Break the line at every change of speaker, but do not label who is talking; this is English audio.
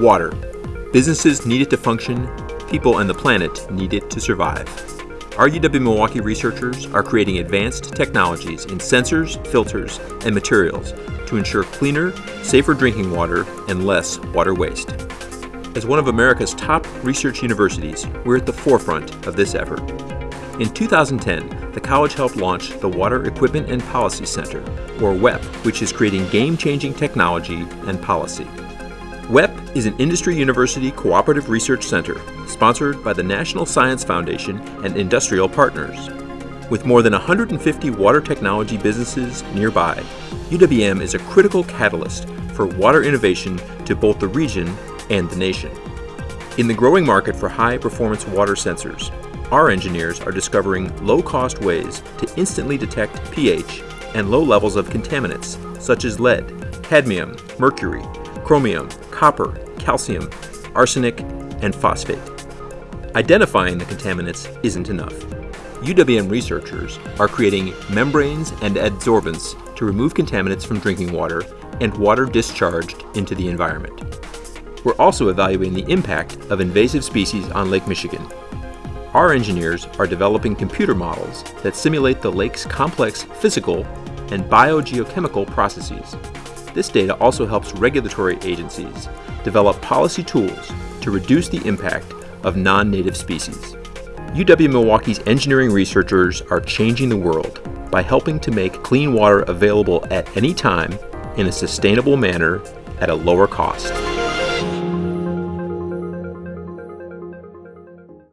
Water. Businesses need it to function, people and the planet need it to survive. Our UW-Milwaukee researchers are creating advanced technologies in sensors, filters, and materials to ensure cleaner, safer drinking water and less water waste. As one of America's top research universities, we're at the forefront of this effort. In 2010, the college helped launch the Water Equipment and Policy Center, or WEP, which is creating game-changing technology and policy. WEP is an industry university cooperative research center sponsored by the National Science Foundation and industrial partners. With more than 150 water technology businesses nearby, UWM is a critical catalyst for water innovation to both the region and the nation. In the growing market for high-performance water sensors, our engineers are discovering low-cost ways to instantly detect pH and low levels of contaminants such as lead, cadmium, mercury, chromium, copper, calcium, arsenic, and phosphate. Identifying the contaminants isn't enough. UWM researchers are creating membranes and adsorbents to remove contaminants from drinking water and water discharged into the environment. We're also evaluating the impact of invasive species on Lake Michigan our engineers are developing computer models that simulate the lake's complex physical and biogeochemical processes. This data also helps regulatory agencies develop policy tools to reduce the impact of non-native species. UW-Milwaukee's engineering researchers are changing the world by helping to make clean water available at any time in a sustainable manner at a lower cost.